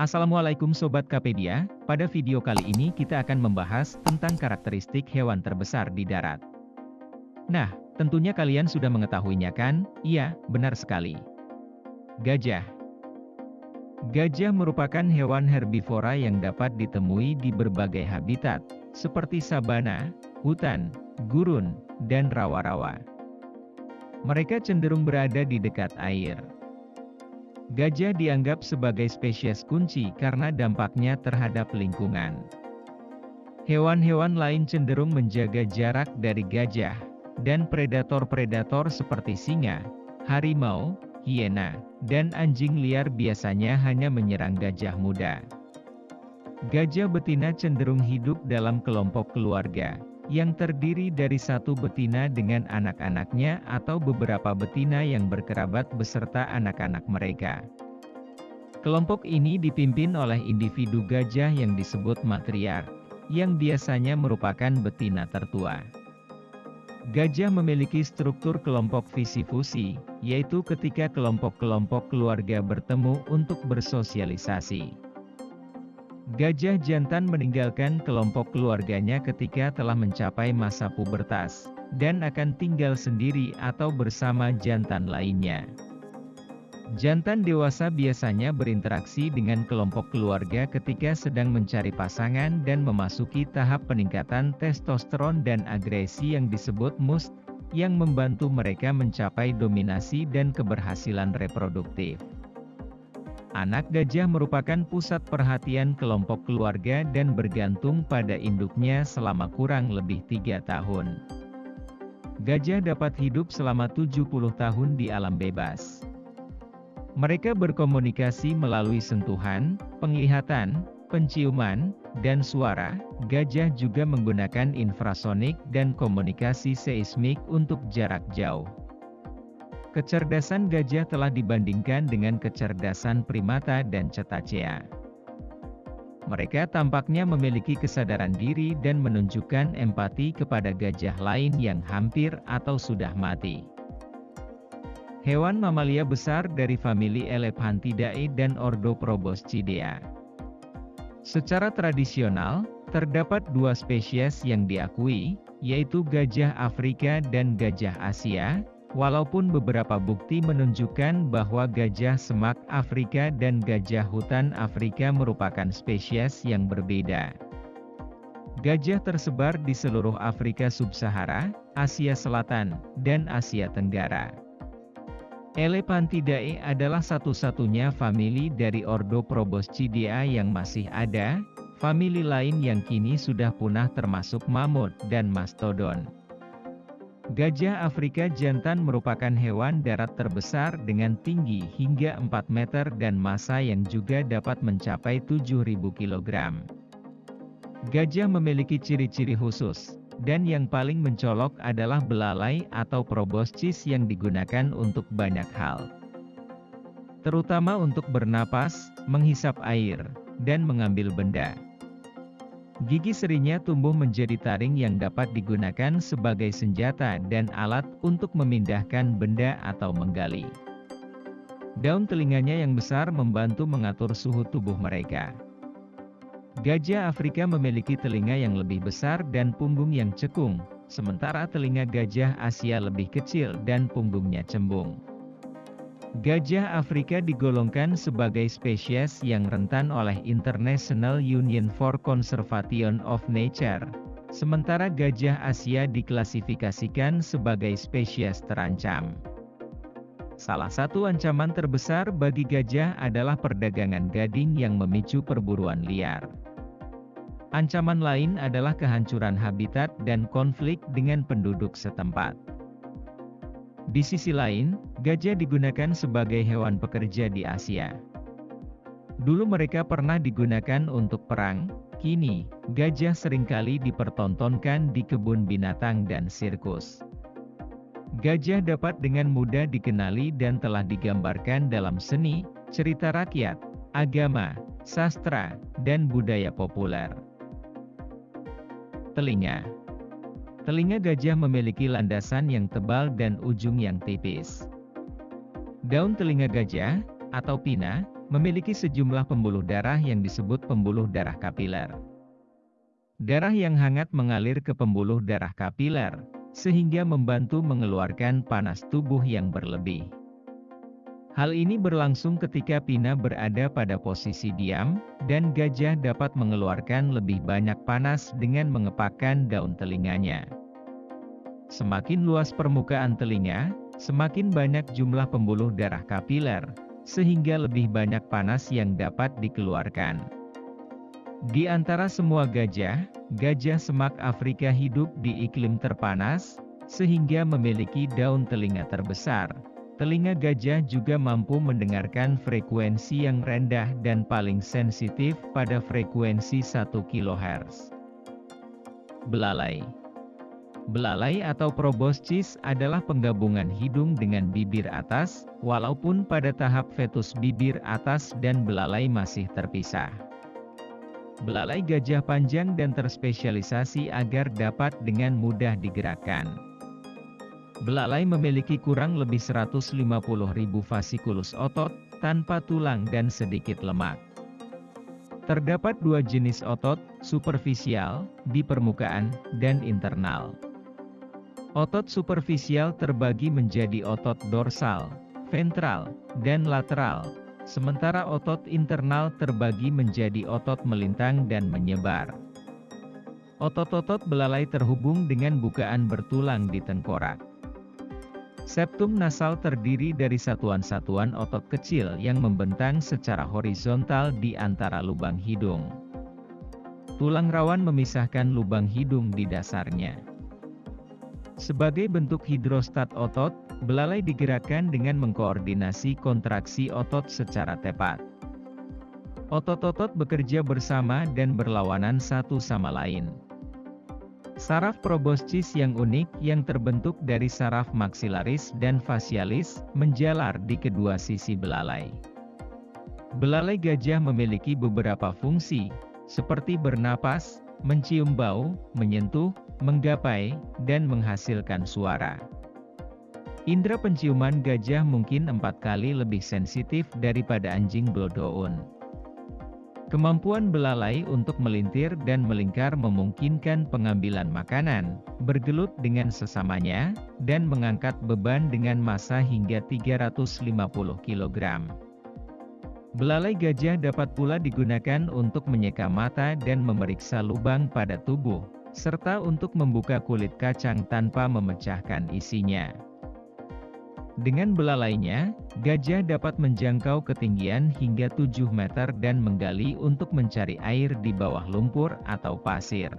Assalamualaikum Sobat Kapedia, pada video kali ini kita akan membahas tentang karakteristik hewan terbesar di darat. Nah, tentunya kalian sudah mengetahuinya kan? Iya, benar sekali. Gajah Gajah merupakan hewan herbivora yang dapat ditemui di berbagai habitat, seperti sabana, hutan, gurun, dan rawa-rawa. Mereka cenderung berada di dekat air. Gajah dianggap sebagai spesies kunci karena dampaknya terhadap lingkungan. Hewan-hewan lain cenderung menjaga jarak dari gajah, dan predator-predator seperti singa, harimau, hiena, dan anjing liar biasanya hanya menyerang gajah muda. Gajah betina cenderung hidup dalam kelompok keluarga, yang terdiri dari satu betina dengan anak-anaknya atau beberapa betina yang berkerabat beserta anak-anak mereka. Kelompok ini dipimpin oleh individu gajah yang disebut matriark, yang biasanya merupakan betina tertua. Gajah memiliki struktur kelompok visi-fusi, yaitu ketika kelompok-kelompok keluarga bertemu untuk bersosialisasi. Gajah jantan meninggalkan kelompok keluarganya ketika telah mencapai masa pubertas, dan akan tinggal sendiri atau bersama jantan lainnya. Jantan dewasa biasanya berinteraksi dengan kelompok keluarga ketika sedang mencari pasangan dan memasuki tahap peningkatan testosteron dan agresi yang disebut must, yang membantu mereka mencapai dominasi dan keberhasilan reproduktif. Anak gajah merupakan pusat perhatian kelompok keluarga dan bergantung pada induknya selama kurang lebih tiga tahun. Gajah dapat hidup selama 70 tahun di alam bebas. Mereka berkomunikasi melalui sentuhan, penglihatan, penciuman, dan suara. Gajah juga menggunakan infrasonik dan komunikasi seismik untuk jarak jauh. Kecerdasan gajah telah dibandingkan dengan kecerdasan primata dan cetacea. Mereka tampaknya memiliki kesadaran diri dan menunjukkan empati kepada gajah lain yang hampir atau sudah mati. Hewan mamalia besar dari famili Elephantidae dan ordo Proboscidea. Secara tradisional, terdapat dua spesies yang diakui, yaitu gajah Afrika dan gajah Asia, Walaupun beberapa bukti menunjukkan bahwa gajah semak Afrika dan gajah hutan Afrika merupakan spesies yang berbeda. Gajah tersebar di seluruh Afrika Sub-Sahara, Asia Selatan, dan Asia Tenggara. Elephantidae adalah satu-satunya famili dari ordo Proboscidea yang masih ada, famili lain yang kini sudah punah termasuk mamut dan mastodon. Gajah Afrika jantan merupakan hewan darat terbesar dengan tinggi hingga 4 meter dan massa yang juga dapat mencapai 7.000 kg. Gajah memiliki ciri-ciri khusus, dan yang paling mencolok adalah belalai atau proboscis yang digunakan untuk banyak hal. Terutama untuk bernapas, menghisap air, dan mengambil benda. Gigi serinya tumbuh menjadi taring yang dapat digunakan sebagai senjata dan alat untuk memindahkan benda atau menggali. Daun telinganya yang besar membantu mengatur suhu tubuh mereka. Gajah Afrika memiliki telinga yang lebih besar dan punggung yang cekung, sementara telinga gajah Asia lebih kecil dan punggungnya cembung. Gajah Afrika digolongkan sebagai spesies yang rentan oleh International Union for Conservation of Nature, sementara gajah Asia diklasifikasikan sebagai spesies terancam. Salah satu ancaman terbesar bagi gajah adalah perdagangan gading yang memicu perburuan liar. Ancaman lain adalah kehancuran habitat dan konflik dengan penduduk setempat. Di sisi lain, gajah digunakan sebagai hewan pekerja di Asia. Dulu mereka pernah digunakan untuk perang, kini, gajah sering kali dipertontonkan di kebun binatang dan sirkus. Gajah dapat dengan mudah dikenali dan telah digambarkan dalam seni, cerita rakyat, agama, sastra, dan budaya populer. Telinga Telinga gajah memiliki landasan yang tebal dan ujung yang tipis. Daun telinga gajah, atau pina, memiliki sejumlah pembuluh darah yang disebut pembuluh darah kapiler. Darah yang hangat mengalir ke pembuluh darah kapiler, sehingga membantu mengeluarkan panas tubuh yang berlebih. Hal ini berlangsung ketika Pina berada pada posisi diam, dan gajah dapat mengeluarkan lebih banyak panas dengan mengepakkan daun telinganya. Semakin luas permukaan telinga, semakin banyak jumlah pembuluh darah kapiler, sehingga lebih banyak panas yang dapat dikeluarkan. Di antara semua gajah, gajah semak Afrika hidup di iklim terpanas, sehingga memiliki daun telinga terbesar, Telinga gajah juga mampu mendengarkan frekuensi yang rendah dan paling sensitif pada frekuensi 1 kHz. Belalai Belalai atau proboscis adalah penggabungan hidung dengan bibir atas, walaupun pada tahap fetus bibir atas dan belalai masih terpisah. Belalai gajah panjang dan terspesialisasi agar dapat dengan mudah digerakkan. Belalai memiliki kurang lebih 150.000 fasikulus otot, tanpa tulang dan sedikit lemak. Terdapat dua jenis otot, superficial, di permukaan, dan internal. Otot superficial terbagi menjadi otot dorsal, ventral, dan lateral, sementara otot internal terbagi menjadi otot melintang dan menyebar. Otot-otot belalai terhubung dengan bukaan bertulang di tengkorak. Septum nasal terdiri dari satuan-satuan otot kecil yang membentang secara horizontal di antara lubang hidung. Tulang rawan memisahkan lubang hidung di dasarnya. Sebagai bentuk hidrostat otot, belalai digerakkan dengan mengkoordinasi kontraksi otot secara tepat. Otot-otot bekerja bersama dan berlawanan satu sama lain. Saraf proboscis yang unik yang terbentuk dari saraf maksilaris dan facialis, menjalar di kedua sisi belalai. Belalai gajah memiliki beberapa fungsi, seperti bernapas, mencium bau, menyentuh, menggapai, dan menghasilkan suara. Indra penciuman gajah mungkin empat kali lebih sensitif daripada anjing bloodhound. Kemampuan belalai untuk melintir dan melingkar memungkinkan pengambilan makanan, bergelut dengan sesamanya, dan mengangkat beban dengan massa hingga 350 kg. Belalai gajah dapat pula digunakan untuk menyeka mata dan memeriksa lubang pada tubuh, serta untuk membuka kulit kacang tanpa memecahkan isinya. Dengan belalainya, gajah dapat menjangkau ketinggian hingga 7 meter dan menggali untuk mencari air di bawah lumpur atau pasir.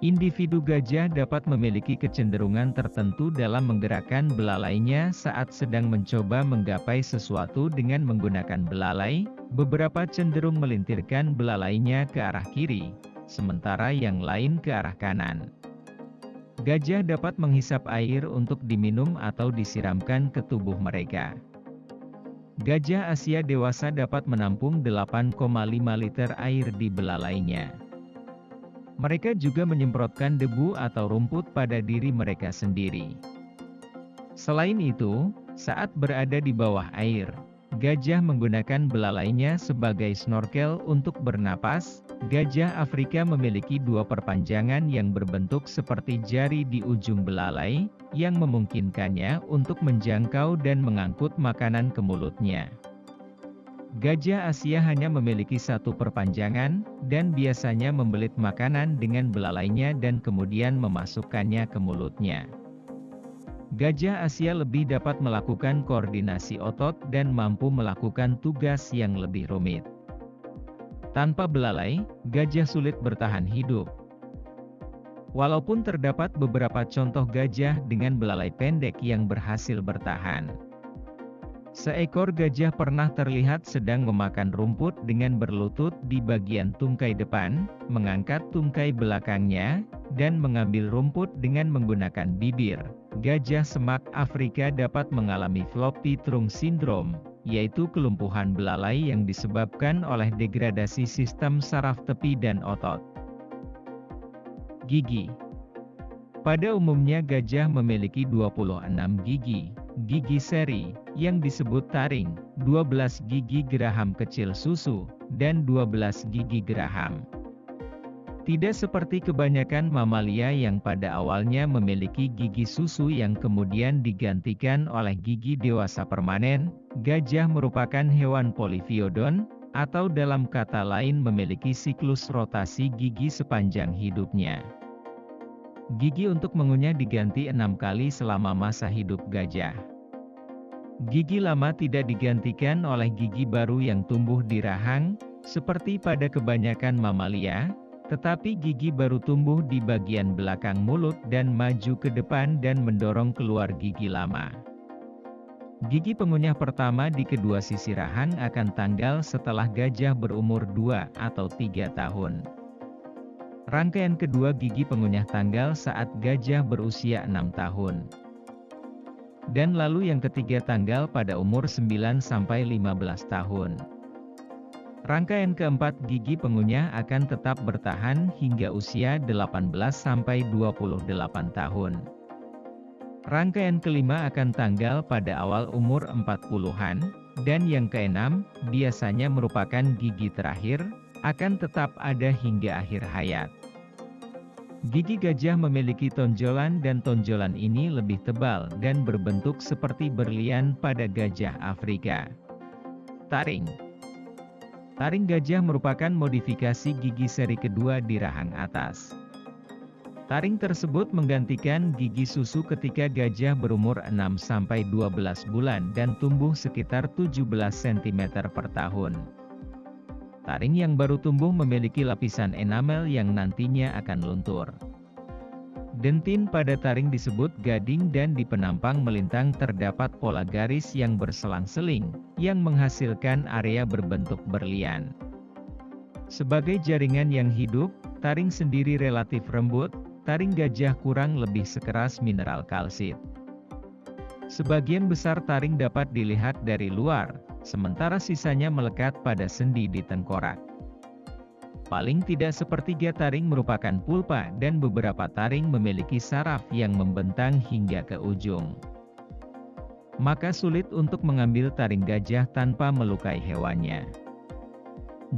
Individu gajah dapat memiliki kecenderungan tertentu dalam menggerakkan belalainya saat sedang mencoba menggapai sesuatu dengan menggunakan belalai, beberapa cenderung melintirkan belalainya ke arah kiri, sementara yang lain ke arah kanan. Gajah dapat menghisap air untuk diminum atau disiramkan ke tubuh mereka. Gajah Asia dewasa dapat menampung 8,5 liter air di belalainya. Mereka juga menyemprotkan debu atau rumput pada diri mereka sendiri. Selain itu, saat berada di bawah air, gajah menggunakan belalainya sebagai snorkel untuk bernapas, Gajah Afrika memiliki dua perpanjangan yang berbentuk seperti jari di ujung belalai, yang memungkinkannya untuk menjangkau dan mengangkut makanan ke mulutnya. Gajah Asia hanya memiliki satu perpanjangan, dan biasanya membelit makanan dengan belalainya dan kemudian memasukkannya ke mulutnya. Gajah Asia lebih dapat melakukan koordinasi otot dan mampu melakukan tugas yang lebih rumit. Tanpa belalai, gajah sulit bertahan hidup. Walaupun terdapat beberapa contoh gajah dengan belalai pendek yang berhasil bertahan. Seekor gajah pernah terlihat sedang memakan rumput dengan berlutut di bagian tungkai depan, mengangkat tungkai belakangnya, dan mengambil rumput dengan menggunakan bibir. Gajah semak Afrika dapat mengalami floppy trunk syndrome, yaitu kelumpuhan belalai yang disebabkan oleh degradasi sistem saraf tepi dan otot. Gigi Pada umumnya gajah memiliki 26 gigi, gigi seri, yang disebut taring, 12 gigi geraham kecil susu, dan 12 gigi geraham. Tidak seperti kebanyakan mamalia yang pada awalnya memiliki gigi susu yang kemudian digantikan oleh gigi dewasa permanen, gajah merupakan hewan polifiodon, atau dalam kata lain memiliki siklus rotasi gigi sepanjang hidupnya. Gigi untuk mengunyah diganti enam kali selama masa hidup gajah. Gigi lama tidak digantikan oleh gigi baru yang tumbuh di rahang, seperti pada kebanyakan mamalia, tetapi gigi baru tumbuh di bagian belakang mulut dan maju ke depan dan mendorong keluar gigi lama. Gigi pengunyah pertama di kedua sisi rahang akan tanggal setelah gajah berumur 2 atau 3 tahun. Rangkaian kedua gigi pengunyah tanggal saat gajah berusia 6 tahun. Dan lalu yang ketiga tanggal pada umur 9-15 tahun. Rangkaian keempat gigi pengunyah akan tetap bertahan hingga usia 18-28 tahun. Rangkaian kelima akan tanggal pada awal umur 40-an, dan yang keenam, biasanya merupakan gigi terakhir, akan tetap ada hingga akhir hayat. Gigi gajah memiliki tonjolan dan tonjolan ini lebih tebal dan berbentuk seperti berlian pada gajah Afrika. Taring Taring gajah merupakan modifikasi gigi seri kedua di rahang atas. Taring tersebut menggantikan gigi susu ketika gajah berumur 6-12 bulan dan tumbuh sekitar 17 cm per tahun. Taring yang baru tumbuh memiliki lapisan enamel yang nantinya akan luntur. Dentin pada taring disebut gading dan di penampang melintang terdapat pola garis yang berselang-seling, yang menghasilkan area berbentuk berlian. Sebagai jaringan yang hidup, taring sendiri relatif lembut, taring gajah kurang lebih sekeras mineral kalsit. Sebagian besar taring dapat dilihat dari luar, sementara sisanya melekat pada sendi di tengkorak. Paling tidak sepertiga taring merupakan pulpa dan beberapa taring memiliki saraf yang membentang hingga ke ujung. Maka sulit untuk mengambil taring gajah tanpa melukai hewannya.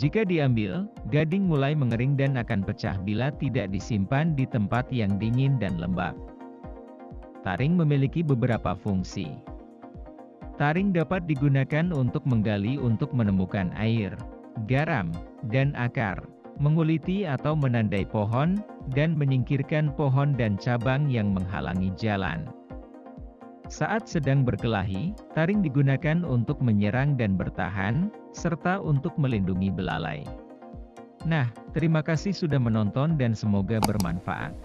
Jika diambil, gading mulai mengering dan akan pecah bila tidak disimpan di tempat yang dingin dan lembab. Taring memiliki beberapa fungsi. Taring dapat digunakan untuk menggali untuk menemukan air, garam, dan akar menguliti atau menandai pohon, dan menyingkirkan pohon dan cabang yang menghalangi jalan. Saat sedang berkelahi, taring digunakan untuk menyerang dan bertahan, serta untuk melindungi belalai. Nah, terima kasih sudah menonton dan semoga bermanfaat.